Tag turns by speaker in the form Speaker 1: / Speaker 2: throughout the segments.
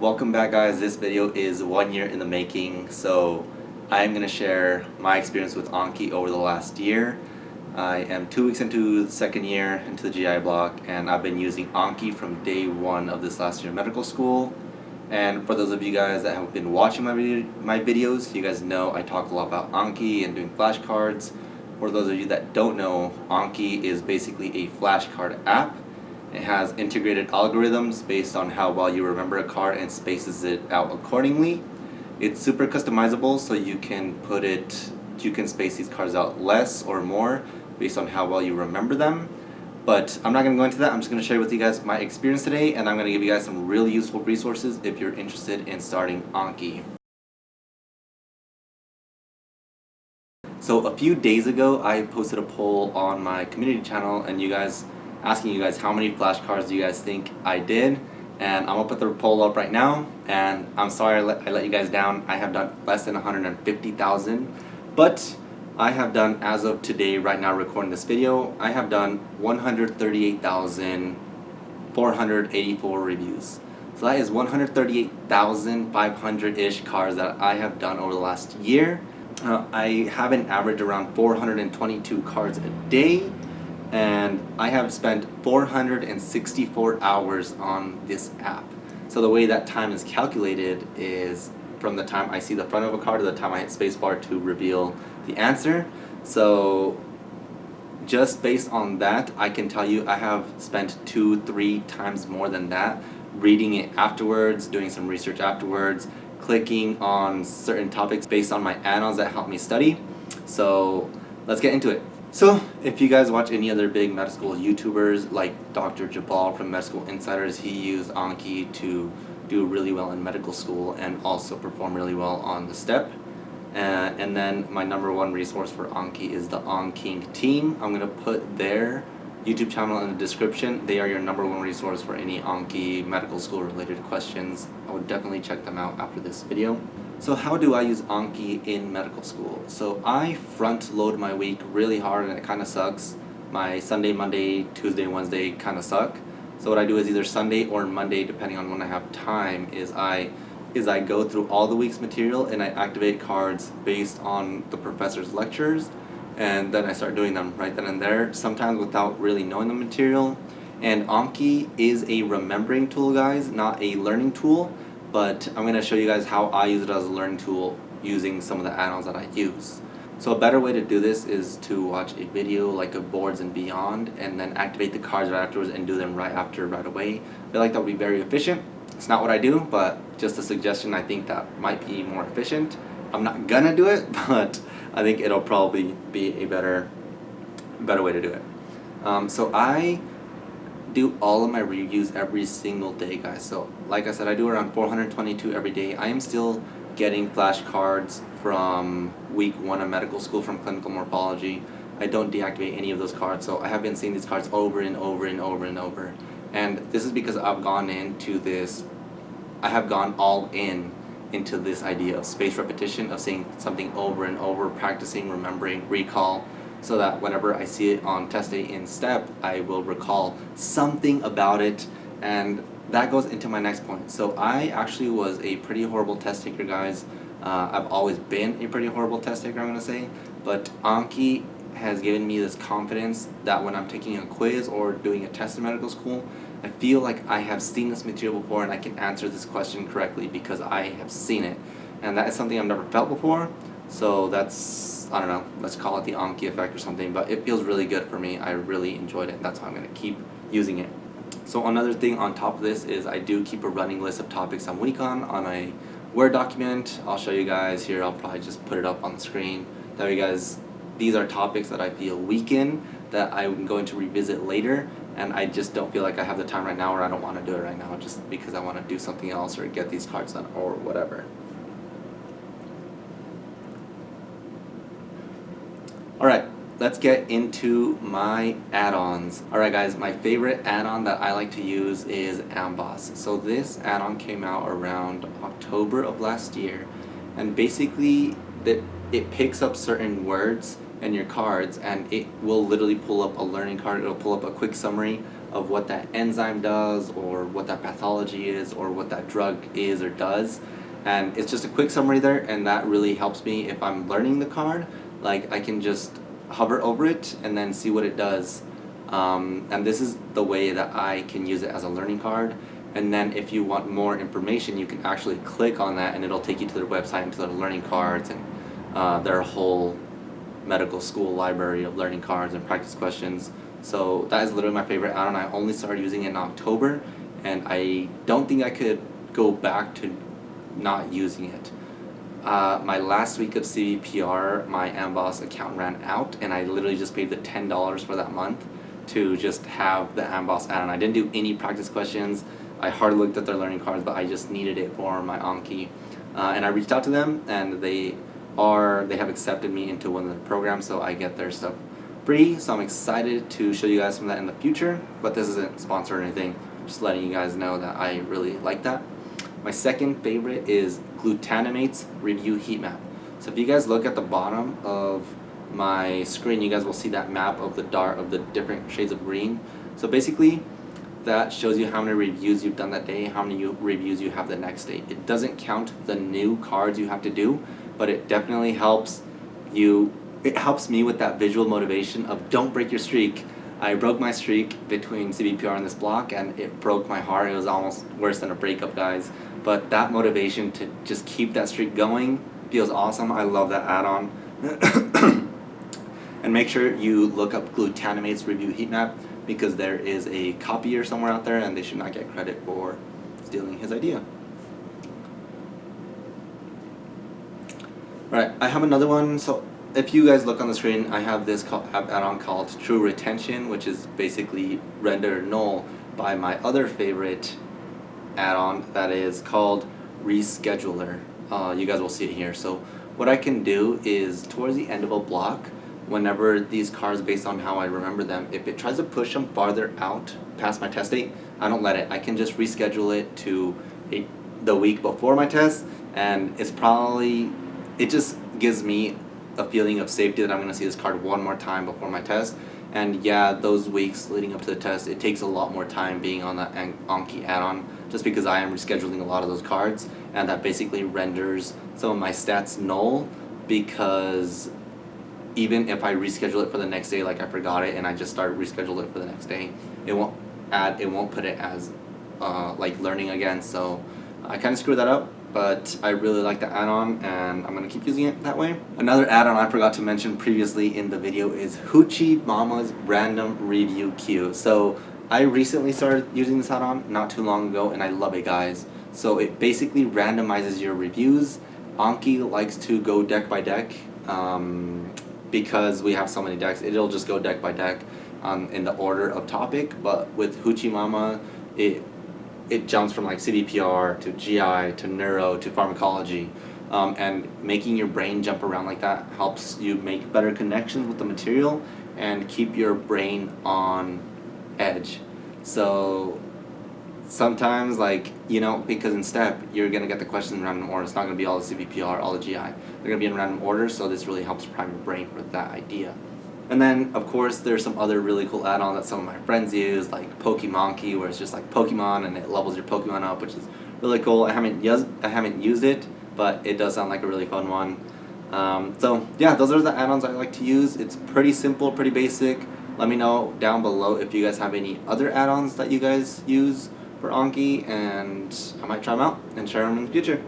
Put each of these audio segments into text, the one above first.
Speaker 1: Welcome back guys, this video is one year in the making so I am going to share my experience with Anki over the last year. I am two weeks into the second year into the GI block and I've been using Anki from day one of this last year of medical school and for those of you guys that have been watching my, video, my videos, you guys know I talk a lot about Anki and doing flashcards. For those of you that don't know, Anki is basically a flashcard app it has integrated algorithms based on how well you remember a card and spaces it out accordingly. It's super customizable so you can put it, you can space these cards out less or more based on how well you remember them. But I'm not going to go into that, I'm just going to share with you guys my experience today and I'm going to give you guys some really useful resources if you're interested in starting Anki. So a few days ago I posted a poll on my community channel and you guys asking you guys how many flashcards do you guys think I did? And I'm gonna put the poll up right now and I'm sorry I let, I let you guys down. I have done less than 150,000 but I have done as of today right now recording this video I have done 138,484 reviews. So that is 138,500-ish cards that I have done over the last year. Uh, I have an average around 422 cards a day and I have spent 464 hours on this app. So the way that time is calculated is from the time I see the front of a card to the time I hit spacebar to reveal the answer. So just based on that, I can tell you I have spent two, three times more than that reading it afterwards, doing some research afterwards, clicking on certain topics based on my add-ons that help me study. So let's get into it. So, if you guys watch any other big medical school YouTubers like Dr. Jubbal from Medical Insiders, he used Anki to do really well in medical school and also perform really well on the STEP. Uh, and then my number one resource for Anki is the AnKing team. I'm going to put their YouTube channel in the description. They are your number one resource for any Anki medical school related questions. I would definitely check them out after this video. So how do I use Anki in medical school? So I front load my week really hard and it kind of sucks. My Sunday, Monday, Tuesday, Wednesday kind of suck. So what I do is either Sunday or Monday, depending on when I have time, is I is I go through all the week's material and I activate cards based on the professor's lectures and then I start doing them right then and there, sometimes without really knowing the material. And Anki is a remembering tool guys, not a learning tool but I'm going to show you guys how I use it as a learning tool using some of the add-ons that I use. So a better way to do this is to watch a video like a Boards and Beyond and then activate the cards right afterwards and do them right after right away. I feel like that would be very efficient. It's not what I do, but just a suggestion I think that might be more efficient. I'm not gonna do it, but I think it'll probably be a better, better way to do it. Um, so I do all of my reviews every single day guys so like I said I do around 422 every day. I am still getting flashcards from week one of medical school from clinical morphology. I don't deactivate any of those cards so I have been seeing these cards over and over and over and over. And this is because I've gone into this I have gone all in into this idea of space repetition of seeing something over and over practicing remembering recall so that whenever I see it on test day in STEP, I will recall something about it. And that goes into my next point. So I actually was a pretty horrible test taker guys. Uh, I've always been a pretty horrible test taker I'm going to say, but Anki has given me this confidence that when I'm taking a quiz or doing a test in medical school, I feel like I have seen this material before and I can answer this question correctly because I have seen it. And that is something I've never felt before, so that's I don't know, let's call it the Anki effect or something, but it feels really good for me. I really enjoyed it. That's why I'm going to keep using it. So another thing on top of this is I do keep a running list of topics I'm weak on on a Word document. I'll show you guys here. I'll probably just put it up on the screen. That way guys, these are topics that I feel weak in that I'm going to revisit later and I just don't feel like I have the time right now or I don't want to do it right now just because I want to do something else or get these cards done or whatever. Alright, let's get into my add-ons. Alright guys, my favorite add-on that I like to use is Amboss. So this add-on came out around October of last year and basically that it picks up certain words in your cards and it will literally pull up a learning card, it'll pull up a quick summary of what that enzyme does or what that pathology is or what that drug is or does and it's just a quick summary there and that really helps me if I'm learning the card like I can just hover over it and then see what it does. Um, and this is the way that I can use it as a learning card. And then if you want more information you can actually click on that and it'll take you to their website and to their learning cards and uh, their whole medical school library of learning cards and practice questions. So that is literally my favorite add-on. I only started using it in October and I don't think I could go back to not using it uh, my last week of CVPR my Amboss account ran out and I literally just paid the $10 for that month to just have the Amboss add-on I didn't do any practice questions I hardly looked at their learning cards, but I just needed it for my Anki. Uh, and I reached out to them, and they are they have accepted me into one of their programs, so I get their stuff free. So I'm excited to show you guys some of that in the future. But this isn't sponsored or anything. Just letting you guys know that I really like that. My second favorite is Glutanimate's Review Heat Map. So if you guys look at the bottom of my screen, you guys will see that map of the dark of the different shades of green. So basically, that shows you how many reviews you've done that day, how many reviews you have the next day. It doesn't count the new cards you have to do, but it definitely helps you, it helps me with that visual motivation of don't break your streak. I broke my streak between CVPR and this block and it broke my heart. It was almost worse than a breakup, guys. But that motivation to just keep that streak going feels awesome. I love that add-on. and make sure you look up Glutanimate's review heat map because there is a copier somewhere out there and they should not get credit for stealing his idea. Right, I have another one. So if you guys look on the screen, I have this add-on called True Retention, which is basically render null by my other favorite add-on that is called Rescheduler. Uh, you guys will see it here. So what I can do is towards the end of a block, whenever these cards, based on how I remember them, if it tries to push them farther out past my test date, I don't let it. I can just reschedule it to a, the week before my test, and it's probably, it just gives me a feeling of safety that I'm going to see this card one more time before my test. And yeah, those weeks leading up to the test, it takes a lot more time being on that Anki add-on just because I am rescheduling a lot of those cards and that basically renders some of my stats null because even if I reschedule it for the next day, like I forgot it and I just start reschedule it for the next day, it won't add, it won't put it as uh, like learning again. So I kind of screwed that up, but I really like the add-on and I'm going to keep using it that way. Another add-on I forgot to mention previously in the video is Hoochie Mama's Random Review Queue. So I recently started using this add-on not too long ago and I love it guys. So it basically randomizes your reviews. Anki likes to go deck by deck. Um, because we have so many decks, it'll just go deck by deck um, in the order of topic. But with Hoochie Mama, it it jumps from like CVPR to GI to neuro to pharmacology. Um, and making your brain jump around like that helps you make better connections with the material and keep your brain on edge. So sometimes like you know because in step you're gonna get the questions in random order. It's not gonna be all the CVPR all the GI they're gonna be in random order so this really helps prime your brain for that idea. And then of course there's some other really cool add-on that some of my friends use like Pokemanki where it's just like Pokemon and it levels your Pokemon up which is really cool. I haven't used I haven't used it but it does sound like a really fun one. Um, so yeah those are the add-ons I like to use. It's pretty simple pretty basic let me know down below if you guys have any other add-ons that you guys use for Anki and I might try them out and share them in the future.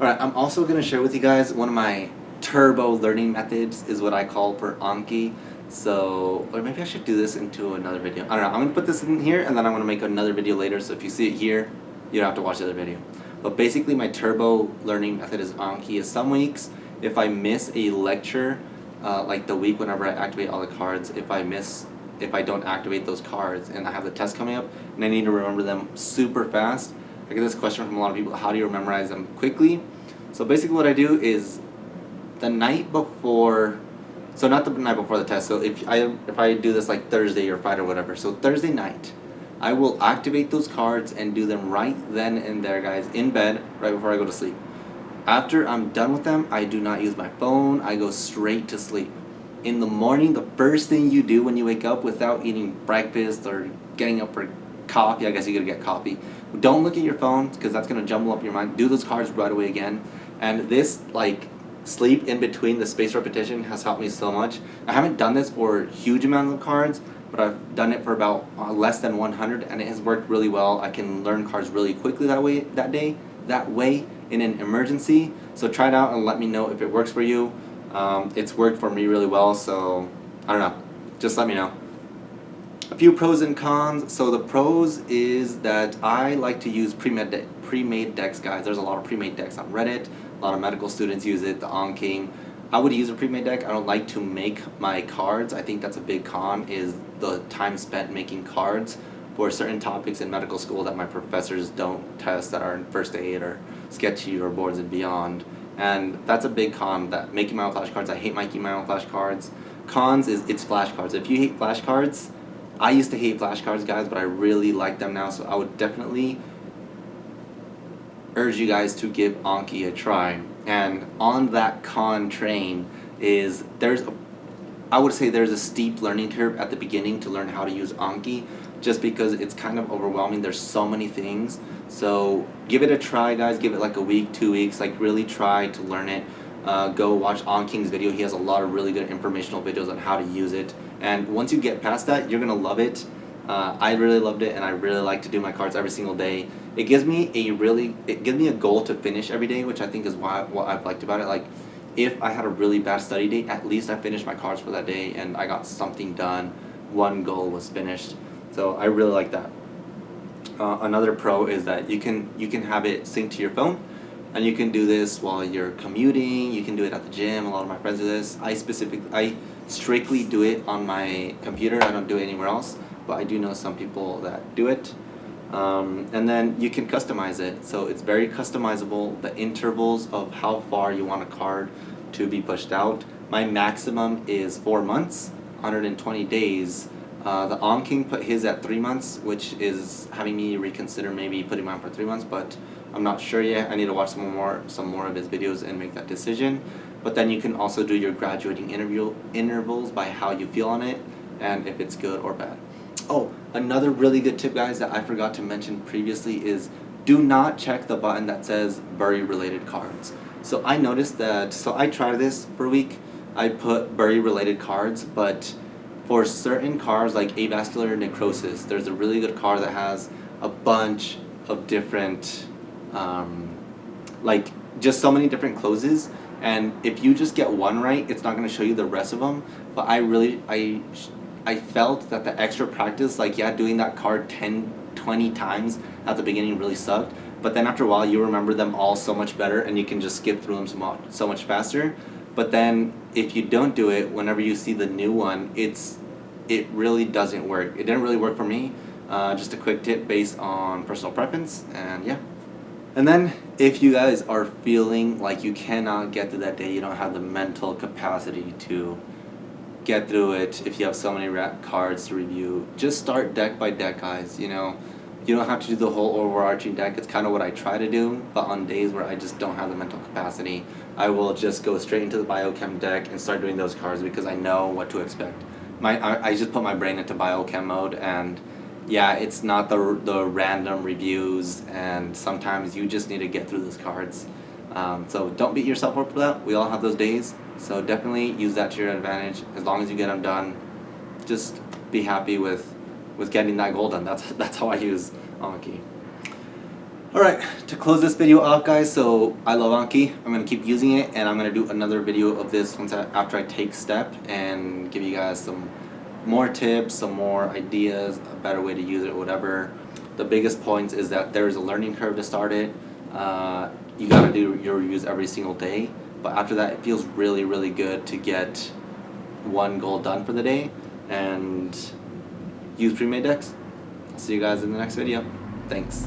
Speaker 1: Alright, I'm also going to share with you guys one of my turbo learning methods is what I call for Anki. So, or maybe I should do this into another video. I don't know, I'm going to put this in here and then I'm going to make another video later so if you see it here, you don't have to watch the other video. But basically my turbo learning method is Anki is some weeks if I miss a lecture, uh, like the week whenever I activate all the cards, if I miss if I don't activate those cards and I have the test coming up and I need to remember them super fast. I get this question from a lot of people, how do you memorize them quickly? So basically what I do is the night before, so not the night before the test, so if I, if I do this like Thursday or Friday or whatever, so Thursday night, I will activate those cards and do them right then and there guys, in bed, right before I go to sleep. After I'm done with them, I do not use my phone, I go straight to sleep. in the morning, the first thing you do when you wake up without eating breakfast or getting up for coffee, I guess you gotta get coffee. Don't look at your phone because that's gonna jumble up your mind. Do those cards right away again. And this like sleep in between the space repetition has helped me so much. I haven't done this for huge amounts of cards, but I've done it for about uh, less than 100 and it has worked really well. I can learn cards really quickly that way that day, that way in an emergency. So try it out and let me know if it works for you. Um, it's worked for me really well, so I don't know. Just let me know. A few pros and cons. So the pros is that I like to use pre-made de pre-made decks, guys. There's a lot of pre-made decks on Reddit. A lot of medical students use it, the Anking. I would use a pre-made deck. I don't like to make my cards. I think that's a big con is the time spent making cards for certain topics in medical school that my professors don't test that are in first aid or sketchy or boards and beyond. And that's a big con that making my own flashcards. I hate my own flashcards. Cons is it's flashcards. If you hate flashcards, I used to hate flashcards, guys, but I really like them now, so I would definitely urge you guys to give Anki a try. And on that con train is there's a, I would say there's a steep learning curve at the beginning to learn how to use Anki just because it's kind of overwhelming. There's so many things. So give it a try, guys. Give it like a week, two weeks. Like really try to learn it. Uh, go watch AnKing's video. He has a lot of really good informational videos on how to use it. And once you get past that, you're to love it. Uh, I really loved it and I really like to do my cards every single day. It gives me a really, it gives me a goal to finish every day, which I think is why what I've liked about it. Like, if I had a really bad study day, at least I finished my cards for that day and I got something done. One goal was finished. So I really like that. Uh, another pro is that you can you can have it synced to your phone and you can do this while you're commuting you can do it at the gym a lot of my friends do this I specifically I strictly do it on my computer. I don't do it anywhere else, but I do know some people that do it. Um, and then you can customize it. So it's very customizable, the intervals of how far you want a card to be pushed out. My maximum is 4 months, 120 days. Uh, the AnKing put his at 3 months, which is having me reconsider maybe putting mine for 3 months, but I'm not sure yet. I need to watch some more, some more of his videos and make that decision. But then you can also do your graduating interview intervals by how you feel on it and if it's good or bad. Oh, another really good tip guys that I forgot to mention previously is do not check the button that says bury related cards. So I noticed that, so I tried this for a week. I put bury related cards, but for certain cards like avascular necrosis, there's a really good card that has a bunch of different, um, like just so many different clozes and if you just get one right it's not going to show you the rest of them. But I really I I felt that the extra practice like yeah doing that card 10 20 times at the beginning really sucked but then after a while you remember them all so much better and you can just skip through them so much faster. But then if you don't do it whenever you see the new one it's it really doesn't work it didn't really work for me uh, just a quick tip based on personal preference and yeah and then if you guys are feeling like you cannot get through that day, you don't have the mental capacity to get through it, if you have so many cards to review, just start deck by deck guys, you know. You don't have to do the whole overarching deck, it's kind of what I try to do, but on days where I just don't have the mental capacity, I will just go straight into the biochem deck and start doing those cards because I know what to expect. My, I, I just put my brain into biochem mode and yeah, it's not the, the random reviews and sometimes you just need to get through those cards. Um, so don't beat yourself up for that. We all have those days. So definitely use that to your advantage. As long as you get them done, just be happy with, with getting that goal done. That's, that's how I use Anki. Alright, to close this video off guys, so I love Anki. I'm going to keep using it and I'm going to do another video of this once I, after I take step and give you guys some more tips, some more ideas, a better way to use it, whatever. The biggest points is that there is a learning curve to start it. Uh, you gotta do your reviews every single day, but after that it feels really, really good to get one goal done for the day and use pre-made decks. I'll see you guys in the next video. Thanks.